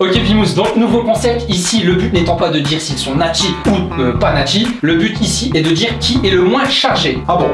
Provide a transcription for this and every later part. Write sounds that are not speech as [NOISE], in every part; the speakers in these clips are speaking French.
Ok Pimous, donc nouveau concept, ici le but n'étant pas de dire s'ils sont nachi ou euh, pas nachi, le but ici est de dire qui est le moins chargé. Ah bon?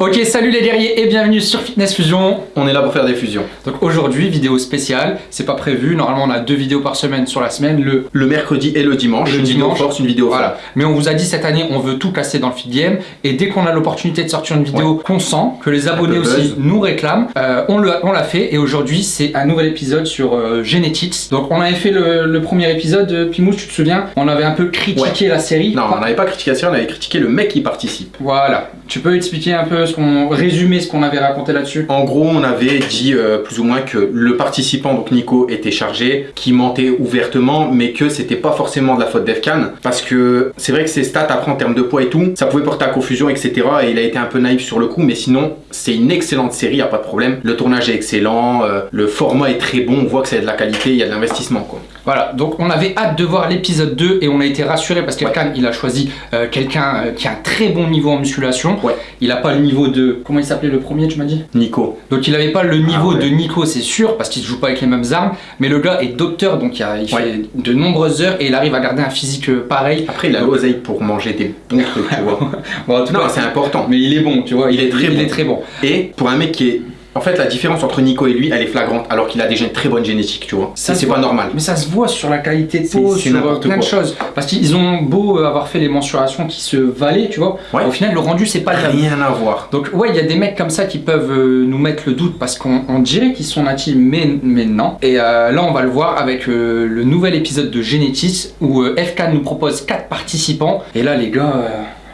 Ok, salut les guerriers et bienvenue sur Fitness Fusion. On est là pour faire des fusions. Donc aujourd'hui, vidéo spéciale, c'est pas prévu, normalement on a deux vidéos par semaine sur la semaine, le Le mercredi et le dimanche, Le une vidéo dimanche. force, une vidéo Voilà. Mais on vous a dit cette année, on veut tout casser dans le feed game. Et dès qu'on a l'opportunité de sortir une vidéo qu'on sent, que les abonnés aussi buzz. nous réclament, euh, on l'a on l'a fait. Et aujourd'hui, c'est un nouvel épisode sur euh, Genetics. Donc on avait fait le, le premier épisode, euh, Pimous, tu te souviens? On avait un peu critiqué la série. Non, on n'avait pas critiqué ça, on avait critiqué le mec qui participe. Voilà. Tu peux expliquer un peu ce qu'on résumer ce qu'on avait raconté là-dessus? En gros, on avait dit euh, plus ou moins que le participant, donc Nico, était chargé, qui mentait ouvertement, mais que c'était pas forcément de la faute d'Efkan, parce que c'est vrai que ses stats après en termes de poids et tout, ça pouvait porter à confusion, etc. Et il a été un peu naïf sur le coup, mais sinon, c'est une excellente série, y a pas de problème. Le tournage est excellent, euh, le format est très bon, on voit que c'est de la qualité, il y a de l'investissement, quoi. Voilà, donc on avait hâte de voir l'épisode 2 et on a été rassuré parce qu'Elkan il a choisi euh, quelqu'un euh, qui a un très bon niveau en musculation. Ouais. Il a pas le niveau de. Comment il s'appelait le premier, tu m'as dit? Nico. Donc il avait pas le niveau Ah ouais. de Nico, c'est sûr, parce qu'il joue pas avec les mêmes armes. Mais le gars est docteur, donc il, a- il Ouais. fait de nombreuses heures et il arrive à garder un physique euh, pareil. Après, il a l'oseille pour manger des bons trucs, tu vois. [LAUGHS] Bon, en tout Non, cas, c'est important. Mais il est bon, tu vois. Il est très il bon. est très bon. Et pour un mec qui est. En fait, la différence entre Nico et lui, elle est flagrante, alors qu'il a déjà une très bonne génétique, tu vois. C'est pas normal. Mais ça se voit sur la qualité de peau, sur plein de choses. Parce qu'ils ont beau euh, avoir fait les mensurations qui se valaient, tu vois. Ouais. Au final, le rendu, c'est pas le même. Rien à voir. Donc ouais, il y a des mecs comme ça qui peuvent euh, nous mettre le doute parce qu'on on dirait qu'ils sont natifs, mais, mais non. Et euh, là, on va le voir avec euh, le nouvel épisode de Genetis où euh, FK nous propose 4 participants. Et là, les gars,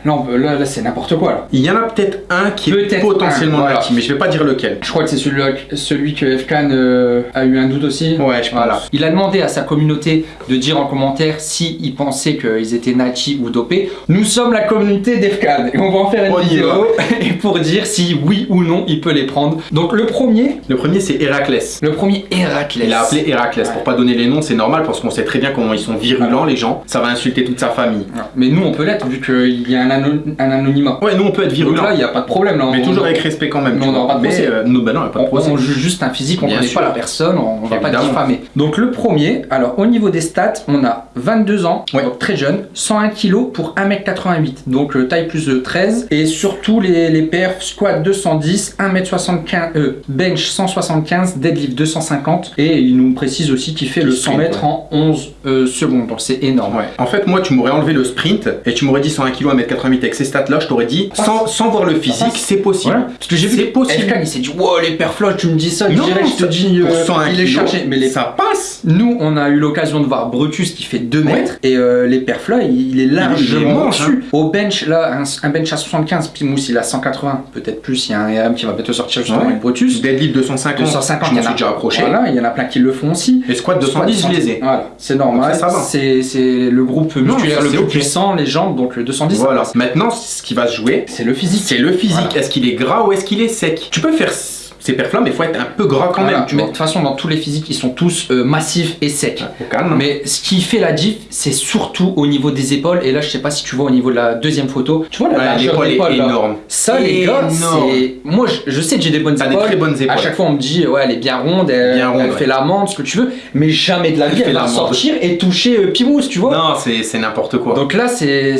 euh, là, peut- là, c'est n'importe quoi. Là. Il y en a peut-être un qui est Peut-être potentiellement un, voilà. mais je vais pas dire lequel. Je crois que c'est celui, celui que FK euh, a eu un doute aussi. Ouais, je pense. Voilà. Il a demandé à sa communauté de dire en commentaire s'ils pensaient qu'ils étaient nachi ou dopés. Nous sommes la communauté d'Efkan et on va en faire une On y vidéo [LAUGHS] et pour dire si oui ou non il peut les prendre. Donc le premier, Le premier, c'est Héraclès. le premier Héraclès. Il a appelé Héraclès. Pour pas donner les noms, c'est normal parce qu'on sait très bien comment ils sont virulents, les gens. Ça va insulter toute sa famille. Ouais. Mais nous on peut l'être vu qu'il y a un, un, anonymat. Ouais, nous on peut être virulent. Là, il n'y a pas de problème. Là, mais toujours avec respect quand même. Mais on n'aura pas de procès. Euh, non, bah pas de procès. On, on, juste un physique, on ne connaît pas la personne, on ne va pas diffamer. Donc le premier, alors au niveau des stats, on a 22 ans, donc très jeune, 101 kg pour 1m88, donc euh, taille plus de 13. Et surtout les, les perfs, squat 210, 1m75, euh, bench 175, deadlift 250. Et il nous précise aussi qu'il fait le 100 mètres en 11 euh, secondes, donc c'est énorme. Ouais. En fait, moi, tu m'aurais enlevé le sprint et tu m'aurais dit 101 kg, 1m80 avec ces stats-là, je t'aurais dit, sans, sans voir le physique, c'est possible. Parce que j'ai vu c'est possible. FK, il s'est dit, wow, les perfloches, tu me dis ça, non, je te dis, euh, il est chargé. Mais les... ça passe Nous, on a eu l'occasion de voir Brutus qui fait 2 mètres, et euh, les perfloches, il, il est largement dessus. Hein. Au bench, là, un, bench à 75, Pimousse, il a 180, peut-être plus, il y a un RM qui va bientôt sortir justement avec Brutus. Deadlift 250, 250 je m'en suis déjà approché. Voilà, il y en a plein qui le font aussi. Les squats 210, je les ai. C'est normal. C'est le groupe musculaire le plus puissant, les jambes, donc le 210. Maintenant, ce qui va se jouer, C'est le physique. c'est le physique. Voilà. Est-ce qu'il est gras ou est-ce qu'il est sec? Tu peux faire ces perfs-là, mais il faut être un peu gras quand Voilà. même, tu mais vois. de toute façon, dans tous les physiques, ils sont tous euh, massifs et secs. Calme. Mais ce qui fait la diff, c'est surtout au niveau des épaules. Et là, je sais pas si tu vois au niveau de la deuxième photo. Tu vois la Ouais, largeur est énorme. Ça, les gars, c'est. Moi, je, je sais que j'ai des bonnes des épaules. très bonnes À épaules. chaque fois, on me dit, ouais, elle est bien ronde, elle, Bien ronde, elle ouais. fait l'amande, ce que tu veux. Mais jamais de la vie, Elle elle va sortir et toucher euh, Pimous, tu vois. Non, c'est n'importe quoi. Donc là, c'est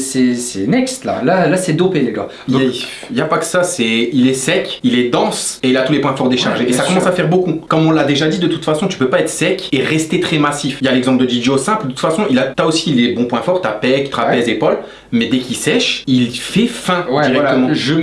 next, là. Là, là c'est dopé, les gars. Il Donc, n'y a, pas que ça, c'est il est sec, il est dense et il a tous les points forts déchargés. Ouais, et ça commence à faire beaucoup. Comme on l'a déjà dit, de toute façon, tu peux pas être sec et rester très massif. Il y a l'exemple de Didio simple. De toute façon, il a t'as aussi les bons points forts, t'as pec, trapèze, épaule. Mais dès qu'il sèche, il fait fin Ouais, directement. voilà, je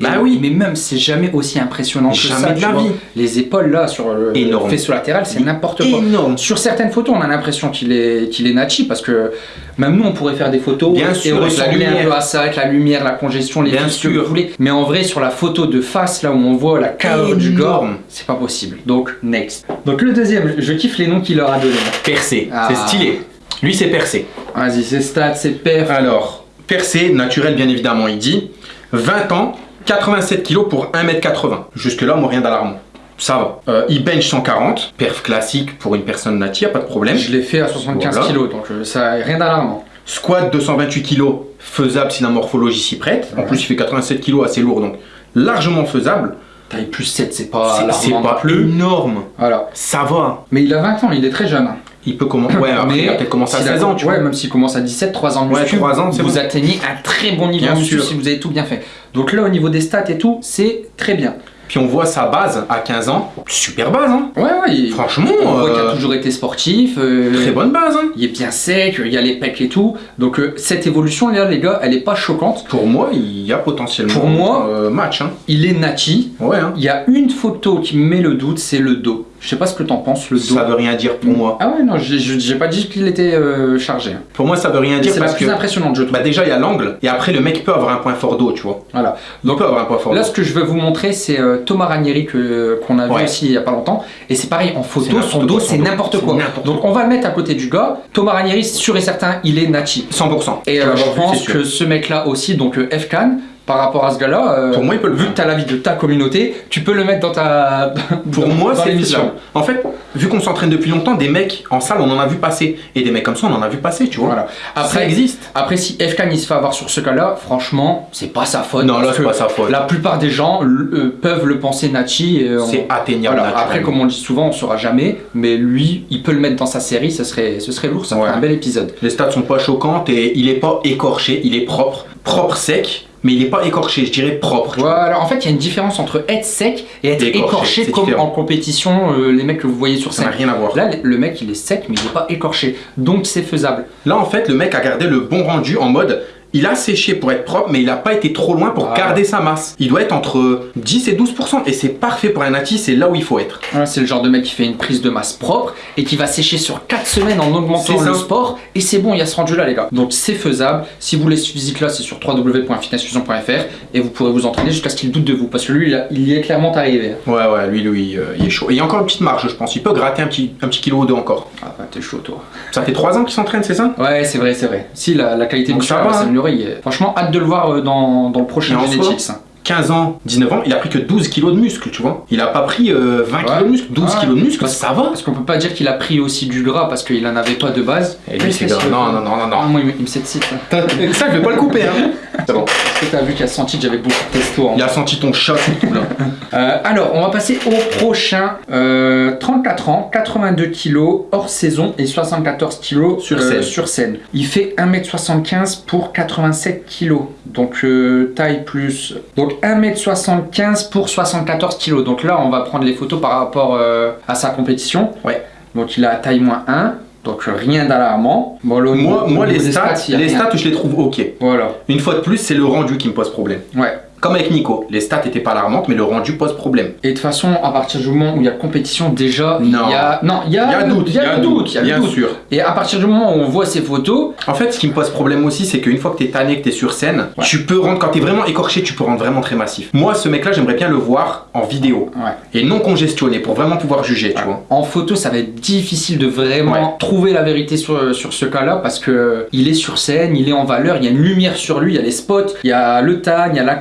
Bah oui. Mais même, c'est jamais aussi impressionnant que Jamais ça. vois. vie. Les épaules, là, sur le Énorme. faisceau latéral, c'est n'importe quoi. Énorme. Sur certaines photos, on a l'impression qu'il est, qu'il est nachi parce que même nous, on pourrait faire des photos Bien et sûr, avec la ressembler un lumière. peu à ça, avec la lumière, la congestion, les Bien que vous voulez. Mais en vrai, sur la photo de face, là où on voit la chaos du gore, c'est pas possible. Donc, next. Donc, le deuxième, je kiffe les noms qu'il leur a donnés. Percé, Ah. c'est stylé. Lui, c'est percé. Vas-y, c'est stats, c'est perf. Alors, Percé, naturel bien évidemment, il dit 20 ans, 87 kg pour 1m80. Jusque-là, moi, rien d'alarmant. Ça va. Euh, il bench 140, perf classique pour une personne natie, pas de problème. Je l'ai fait à 75 Voilà. kg, donc euh, ça rien d'alarmant. Squat 228 kg, faisable si la morphologie s'y prête. En Ouais. plus, il fait 87 kg, assez lourd, donc largement faisable. Taille plus 7, c'est pas pas plus. énorme. Voilà. Ça va. Mais il a 20 ans, il est très jeune. Il peut commencer. Ouais, après, il à s'il a- 16 ans, tu ouais, vois. même s'il commence à 17, 3 ans de Ouais, muscu, 3 ans, c'est vous bon. atteignez un très bon niveau Bien muscu si vous avez tout bien fait. Donc là, au niveau des stats et tout, c'est très bien. Puis on voit sa base à 15 ans. Super base, hein. Ouais, ouais, Franchement, on voit qu'il a euh, toujours été sportif. euh, très bonne base, hein. Il est bien sec, il y a les pecs et tout. Donc euh, cette évolution là, les gars, elle est pas choquante. Pour moi, il y a potentiellement Pour moi- match, hein. Il est nati. Ouais, hein. Il y a une photo qui me met le doute, c'est le dos. Je sais pas ce que t'en penses, le dos. Ça veut rien dire pour moi. Ah ouais, non, j'ai- pas dit qu'il était euh, chargé. hein. Pour moi, ça veut rien dire C'est la plus impressionnante, je trouve. bah déjà il y a l'angle et après le mec peut avoir un point fort d'eau, tu vois. Voilà. Il Donc peut avoir un point fort Là, ce que je veux vous montrer, c'est euh, Thomas Ranieri qu'on a vu aussi il y a pas longtemps. Et c'est pareil, en photo, son dos, c'est dos. n'importe quoi. Donc on va le mettre à côté du gars. Thomas Ranieri, sûr et certain, il est Nachi. 100%. Et euh, je pense que ce mec-là aussi, donc F-Can, par rapport à ce gars-là, euh, Pour moi, il peut le vu que tu as l'avis de ta communauté, tu peux le mettre dans ta. Pour dans- moi, c'est l'émission. En fait, vu qu'on s'entraîne depuis longtemps, des mecs en salle, on en a vu passer. Et des mecs comme ça, on en a vu passer, tu vois. Voilà. ça Après, existe. après, si il se fait avoir sur ce cas-là, franchement, c'est pas sa faute. Non, là, c'est pas sa faute. La plupart des gens euh, peuvent le penser Nachi. on- C'est atteignable. Voilà. Après, comme on le dit souvent, on saura jamais, mais lui, il peut le mettre dans sa série, ce serait, ce serait lourd, ça Ouais. ferait un bel épisode. Les stats sont pas choquantes et il est pas écorché, il est propre. Propre sec, mais il est pas écorché, je dirais propre. Voilà, en fait, il y a une différence entre être sec et être écorché, comme différent. en compétition, euh, les mecs que vous voyez sur Ça n'a scène. rien à voir. Là, le mec, il est sec, mais il n'est pas écorché, donc c'est faisable. Là, en fait, le mec a gardé le bon rendu en mode. Il a séché pour être propre, mais il a pas été trop loin pour Ah. garder sa masse. Il doit être entre 10 et 12%. Et c'est parfait pour un nati, c'est là où il faut être. C'est le genre de mec qui fait une prise de masse propre et qui va sécher sur 4 semaines en augmentant le sport, et c'est bon, il y a ce rendu là, les gars. Donc c'est faisable. Si vous voulez ce physique là, c'est sur www.fitnessfusion.fr et vous pourrez vous entraîner jusqu'à ce qu'il doute de vous, parce que lui, il, y est clairement arrivé. Ouais, ouais, lui, lui, euh, il est chaud. Et il y a encore une petite marge, je pense. Il peut gratter un petit, un petit kilo ou deux encore. Ah, bah, t'es chaud, toi. Ça fait 3 ans qu'il s'entraîne, c'est ça? Ouais, c'est vrai, c'est vrai. Si, la, la qualité Donc musculaire ça va, hein. Franchement, hâte de le voir euh, dans, dans le prochain Genetics. 15 ans, 19 ans, il a pris que 12 kilos de muscle, tu vois. Il a pas pris euh, 20 kilos de muscle, 12 Ouais. kilos de muscle, Parce- ça va. Parce qu'on peut pas dire qu'il a pris aussi du gras parce qu'il en avait pas de base. Et lui, c'est grave. Non, non, non, non, Ah, non. moi, il me- il me s'excite. là. Ça, je vais pas le couper, hein. [LAUGHS] C'est bon. Est-ce que t'as vu qu'il a senti que j'avais beaucoup de testo en Il a senti ton chat surtout là. [LAUGHS] Euh, alors, on va passer au prochain. Euh, 34 ans, 82 kilos, hors saison et 74 kilos Sur euh, scène. sur scène. Il fait 1m75 pour 87 kilos. Donc, euh, taille plus. Donc, 1m75 pour 74 kilos. Donc là, on va prendre les photos par rapport euh, à sa compétition. Ouais. Donc, il a taille moins 1. Donc, rien d'alarmant. Bon, Moi, moi les stats, a les stats, je les trouve ok. Voilà. Une fois de plus, c'est le rendu qui me pose problème. Ouais. Comme avec Nico, les stats étaient pas alarmantes, mais le rendu pose problème. Et de toute façon, à partir du moment où il y a compétition, déjà, il y a. Non, il y a. Doute, il y a doute, il y a le bien doute. sûr. Et à partir du moment où on voit ces photos, En fait, ce qui me pose problème aussi, c'est qu'une fois que t'es tanné, que t'es sur scène, Ouais. tu peux rendre, quand t'es vraiment écorché, tu peux rendre vraiment très massif. Moi, ce mec-là, j'aimerais bien le voir en vidéo ouais. et non congestionné pour vraiment pouvoir juger, tu vois. En photo, ça va être difficile de vraiment trouver la vérité sur, sur ce cas-là parce que euh, il est sur scène, il est en valeur, il y a une lumière sur lui, il y a les spots, il y a le tan, il y a la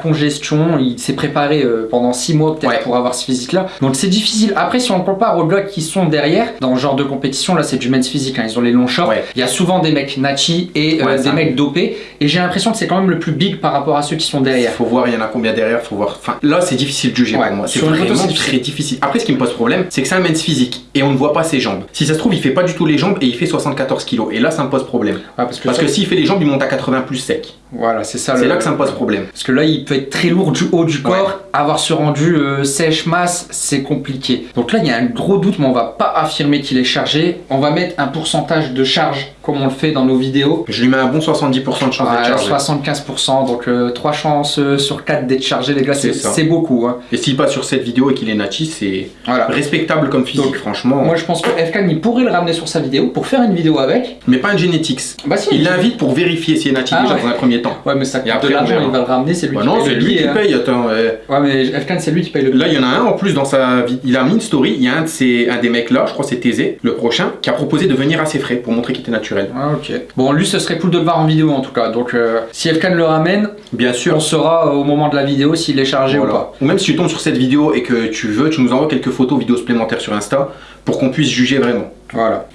il s'est préparé euh, pendant 6 mois peut-être Ouais. pour avoir ce physique-là. Donc c'est difficile. Après, si on compare aux gars qui sont derrière, dans ce genre de compétition, là c'est du men's physique, hein, ils ont les longs shorts, Ouais. il y a souvent des mecs nachi et euh, des mecs dopés et j'ai l'impression que c'est quand même le plus big par rapport à ceux qui sont Il derrière. faut voir, il y en a combien derrière, faut voir. Enfin, là, c'est difficile de juger Ouais, pour moi. C'est photo, vraiment difficile. très difficile. Après, ce qui me pose problème, c'est que c'est un men's physique et on ne voit pas ses jambes. Si ça se trouve, il fait pas du tout les jambes et il fait 74 kilos. Et là, ça me pose problème. Parce que, Parce ça- que s'il fait les jambes, il monte à 80 plus sec. Voilà, c'est ça. C'est là que ça me pose problème. Parce que là, il peut être très lourd du haut du corps, avoir ce rendu euh, sèche masse, c'est compliqué. Donc là, il y a un gros doute, mais on va pas affirmer qu'il est chargé. On va mettre un pourcentage de charge, comme on le fait dans nos vidéos. Je lui mets un bon 70% de chance À d'être chargé. 75%, donc 3 chances euh, sur 4 d'être chargé, les gars, c'est beaucoup. hein. Et s'il passe sur cette vidéo et qu'il est nachi, c'est Voilà. respectable comme physique, Donc, franchement. Moi, je pense que FK, il pourrait le ramener sur sa vidéo pour faire une vidéo avec. Mais pas un genetics. Bah si. Il l'invite pour vérifier s'il est nachi Ah déjà ouais. dans un premier temps. Ouais, mais ça coûte après, de l'argent, il va le ramener, c'est lui Bah qui non, paye c'est le lui qui paye. Attends, euh, Ouais, mais FK, c'est lui qui paye le. Là, il y en a un en plus dans sa vie. Il a mis une story. Il y a un de ces, un des mecs là, je crois c'est Thésée, le prochain, qui a proposé de venir à ses frais pour montrer qu'il était naturel. Naturel. Ah, ok. Bon, lui, ce serait cool de le voir en vidéo en tout cas. Donc, euh, si FK le ramène, Bien sûr. on saura euh, au moment de la vidéo s'il est chargé Voilà. ou pas. Ou même si tu tombes sur cette vidéo et que tu veux, tu nous envoies quelques photos, vidéos supplémentaires sur Insta pour qu'on puisse juger vraiment. Voilà.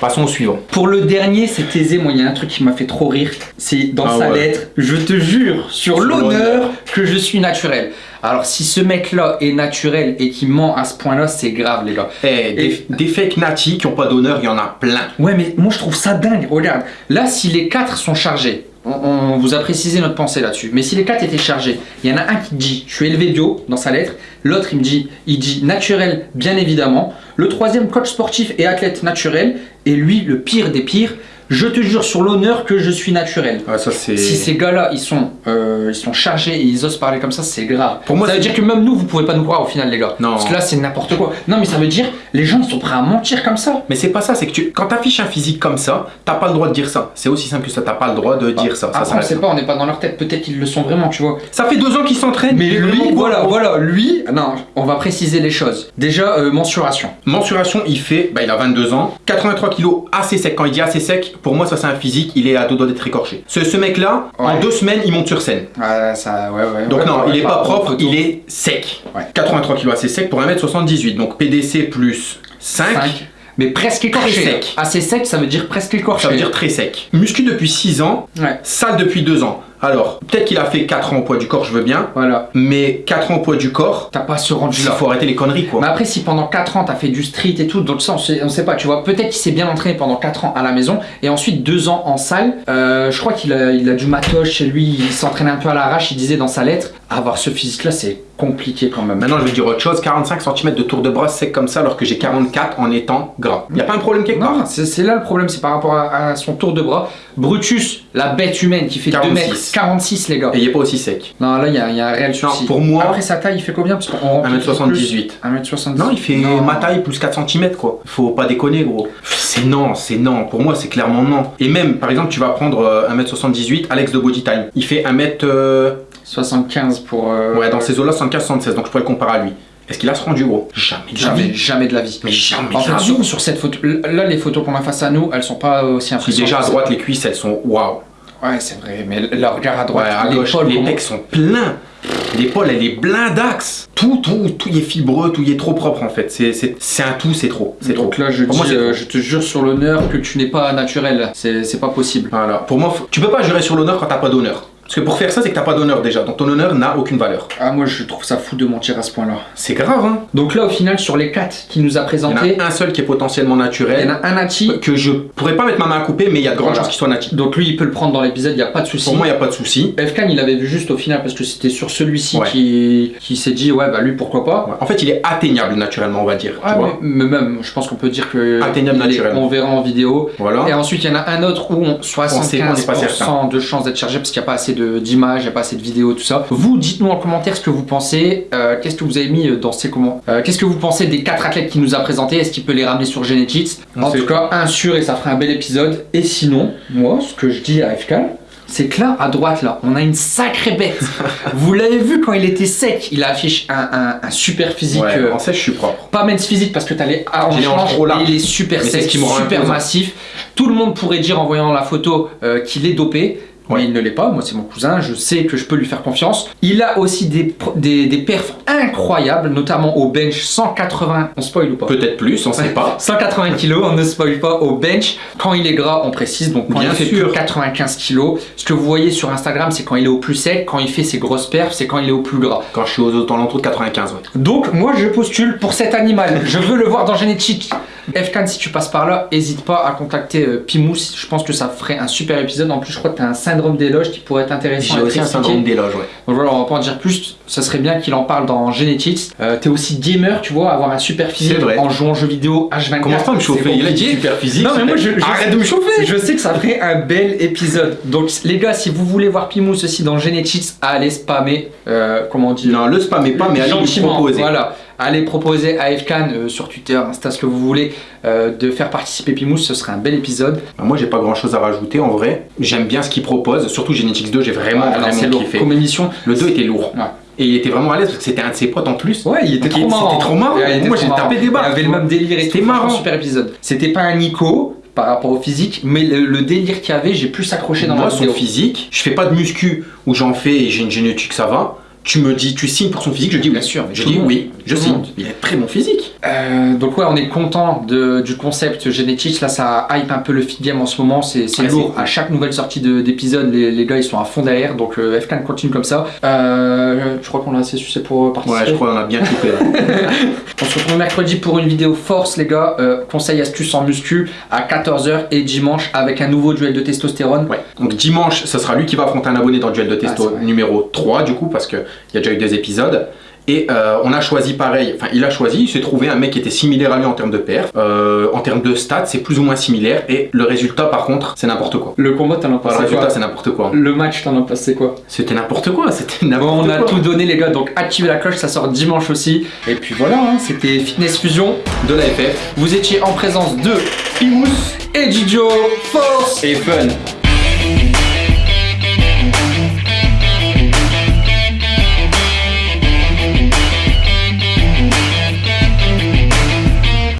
Passons au suivant. Pour le dernier, c'est aisé. Moi, il y a un truc qui m'a fait trop rire. C'est dans Ah sa ouais. lettre. Je te jure, sur l'honneur, que je suis naturel. Alors, si ce mec-là est naturel et qui ment à ce point-là, c'est grave, les gars. Eh, des, natis qui ont pas d'honneur, il y en a plein. Ouais, mais moi, je trouve ça dingue. Regarde, là, si les quatre sont chargés, on, on vous a précisé notre pensée là-dessus. Mais si les quatre étaient chargés, il y en a un qui dit je suis élevé bio dans sa lettre. L'autre, il me dit il dit naturel, bien évidemment. Le troisième, coach sportif et athlète naturel. Et lui, le pire des pires, je te jure sur l'honneur que je suis naturel. Ouais, ça. Si ces gars-là, ils sont, euh, ils sont chargés et ils osent parler comme ça, c'est grave. Pour moi, ça veut dire que même nous, vous pouvez pas nous croire au final, les gars. Non. Parce que là, c'est n'importe quoi. Non, mais ça veut dire, les gens, ils sont prêts à mentir comme ça. Mais c'est pas ça, c'est que tu... quand t'affiches un physique comme ça, t'as pas le droit de dire ça. C'est aussi simple que ça, t'as pas le droit de dire ça. ça, Après, on sait là. pas, on n'est pas dans leur tête. Peut-être qu'ils le sont vraiment, tu vois. Ça fait deux ans qu'ils s'entraînent. Mais lui, vraiment voilà, voilà, lui, non, on va préciser les choses. Déjà, euh, mensuration. Mensuration, il fait, bah, il a 22 ans, 83 kilos assez sec. Quand il dit assez sec, pour moi, ça c'est un physique, il est à deux doigts d'être écorché. Ce, ce mec-là, en deux semaines, il monte sur scène. Ouais, ça, ouais, ouais. Donc non, il est pas propre, il est sec. Ouais. 83 kilos assez sec pour 1m78. Donc PDC plus 5, Cinq. Mais presque écorché. Très sec. Assez sec, ça veut dire presque écorché. ça veut dire très sec. Muscu depuis 6 ans, Ouais, sale depuis 2 ans. Alors, peut-être qu'il a fait 4 ans au poids du corps, je veux bien, voilà. mais 4 ans au poids du corps, T'as pas ce il rendu-là. faut arrêter les conneries quoi. Mais après, si pendant 4 ans, t'as fait du street et tout, donc ça, on sait, on sait pas, tu vois. Peut-être qu'il s'est bien entraîné pendant 4 ans à la maison, et ensuite 2 ans en salle. Euh, je crois qu'il a, il a du matos chez lui, il s'entraîne un peu à l'arrache, il disait dans sa lettre. Avoir ce physique-là, c'est compliqué quand même. Maintenant, je vais dire autre chose 45 cm de tour de bras sec comme ça, alors que j'ai 44 en étant gras. Y a pas un problème quelque part? Non, c'est là le problème, c'est par rapport à, à son tour de bras. Brutus, la bête humaine qui fait 2 46. mètres 46, les gars. Et il est pas aussi sec. Non, là, il y, a il y a un réel souci. pour moi- Après, sa taille, il fait combien? Parce qu'on rentre 1m78. 1m78. Non, il fait ma taille plus 4 cm quoi. Faut pas déconner gros. C'est non, c'est non. Pour moi, c'est clairement non. Et même, par exemple, tu vas prendre euh, 1m78, Alex de Body Time. Il fait 1m. euh, 75 pour. euh, Ouais, dans ces eaux-là, 75-76. Donc je pourrais le comparer à lui. Est-ce qu'il a ce rendu gros? Jamais. de la Jamais, vie. jamais de la vie. Mais jamais. En de la fait, vie. sur, sur cette photo, là, les photos qu'on a face à nous, elles sont pas aussi impressionnantes. déjà à droite, les cuisses, elles sont waouh. Ouais, c'est vrai, mais là, regarde à Ouais, droite, à gauche, les pecs sont pleins. L'épaule, elle est blindaxe. Tout, tout, tout y est fibreux, tout y est trop propre en fait. C'est, un tout, c'est trop. C'est trop. Donc là, je, dis, moi, euh, je te jure sur l'honneur que tu n'es pas naturel. C'est pas possible. Voilà. Pour moi, tu peux pas jurer sur l'honneur quand t'as pas d'honneur. Parce que pour faire ça, c'est que t'as pas d'honneur déjà. Donc ton honneur n'a aucune valeur. Ah, moi, je trouve ça fou de mentir à ce point-là. C'est grave, hein. Donc là, au final, sur les quatre qu'il nous a Il y en a un seul qui est potentiellement il y en naturel. a un Nati. Que je pourrais pas mettre ma main à couper, mais il y a de grandes Voilà. chances qu'il soit natif. Donc lui, il peut le prendre dans l'épisode, il n'y a pas de souci. Pour moi, il n'y a pas de souci. Efkan, il avait vu juste au final parce que c'était sur celui-ci Ouais. qui, qui s'est dit, ouais, bah lui, pourquoi pas. Ouais. En fait, il est atteignable naturellement, on va dire. Ouais, tu vois mais, même, je pense qu'on peut dire que Atteignable est- naturellement. on verra en vidéo. Voilà. Et ensuite, il y en a un autre où on, sait qu'on n'est pas 75% de chances d'être chargé parce qu'il n'y a pas assez de- d'images, il n'y a pas assez de vidéos, tout ça. Vous, dites-nous en commentaire ce que vous pensez. euh, Qu'est-ce que vous avez mis dans ces comment euh, Qu'est-ce que vous pensez des quatre athlètes qu'il nous a présentés? Est-ce qu'il peut les ramener sur Genetics En tout cas, un sûr et ça ferait un bel épisode. Et sinon, moi, ce que je dis à FK, c'est que là, à droite, là, on a une sacrée bête. [LAUGHS] vous l'avez vu quand il était sec, il affiche un, un- un super physique. Ouais, euh, en sèche, je suis propre. pas men's physique parce que t'as les hanches trop larges. il est super Mais sec, qui me super massif. Tout le monde pourrait dire en voyant la photo euh, qu'il est dopé. Ouais. Mais il ne l'est pas, moi c'est mon cousin, je sais que je peux lui faire confiance. Il a aussi des, des, des perfs incroyables, notamment au bench 180, on spoil ou pas? Peut-être plus, on sait pas. [LAUGHS] 180 kg, on ne spoil pas au bench. Quand il est gras, on précise, donc quand Bien il fait sûr. plus de 95 kg. Ce que vous voyez sur Instagram, c'est quand il est au plus sec, quand il fait ses grosses perfs, c'est quand il est au plus gras. Quand je suis aux alentours de 95, ouais. Donc moi je postule pour cet animal. Je veux le voir dans Génétique. Fkan, si tu passes par là, hésite pas à contacter euh, Pimous. Je pense que ça ferait un super épisode. En plus, je crois que tu as un syndrome d'éloge qui pourrait être intéressant. J'ai aussi un syndrome d'éloge, ouais. Donc voilà, on va pas en dire plus. Ça serait bien qu'il en parle dans Genetics. Euh, T'es aussi gamer, tu vois, avoir un super physique vrai. en jouant aux jeux vidéo H24. Commence pas me chauffer, il a dit super physique. Non, mais moi, je- je- Arrête de me chauffer [LAUGHS] Je sais que ça ferait un bel épisode. Donc les gars, si vous voulez voir Pimous aussi dans Genetics, allez spammer. euh, comment on dit? Non, le spammez pas, mais allez lui proposer. Voilà, allez proposer à Fkan euh, sur Twitter, Insta, ce que vous voulez, euh, de faire participer Pimous, ce serait un bel épisode. Bah, Moi, j'ai pas grand chose à rajouter en vrai. J'aime bien ce qu'il propose, surtout Genetics 2, j'ai vraiment, c'est vraiment lourd. kiffé. Comme émission, Le 2 était lourd. Ouais. Et il était vraiment à l'aise parce que c'était un de ses potes en plus. Ouais, il était Donc, trop il- marrant. c'était trop marrant. Ouais, Moi, j'ai tapé des barres, Il avait le même délire et C'était marrant. Super épisode. C'était pas un Nico. par rapport au physique, mais le, le délire qu'il y avait, j'ai plus accroché dans Moi, son vidéo. physique, je fais pas de muscu où j'en fais et j'ai une génétique, ça va. Tu me dis, tu signes pour son physique, je dis Bien oui. sûr, mais je dis oui, je signe. Il a très bon physique. Euh, donc ouais, on est content de- du concept génétique. Là, ça hype un peu le feed game en ce moment. C'est Ouais, lourd. cool. À chaque nouvelle sortie de- d'épisode, les, les gars ils sont à fond derrière. Donc euh, FK continue comme ça. Euh, je crois qu'on a assez succès pour participer. Ouais, je crois qu'on a bien coupé là. [LAUGHS] On se retrouve mercredi pour une vidéo force, les gars. Euh, conseil astuce en muscu à 14h et dimanche avec un nouveau duel de testostérone. Ouais. Donc dimanche, ce sera lui qui va affronter un abonné dans le duel de testo Ah, numéro 3 du coup parce qu'il y a déjà eu deux épisodes. Et euh, on a choisi pareil, enfin il a choisi, il s'est trouvé un mec qui était similaire à lui en termes de perf. Euh, en termes de stats, c'est plus ou moins similaire. Et le résultat par contre, c'est n'importe quoi. Le combat, t'en as pensé le résultat, quoi c'est n'importe quoi. Le match, t'en as passé quoi C'était n'importe quoi, c'était Bon, n'importe on a quoi. tout donné, les gars. Donc activez la cloche, ça sort dimanche aussi. Et puis voilà, hein, c'était Fitness Fusion. de la FF. Vous étiez en présence de Pimous et Didio Force Et fun.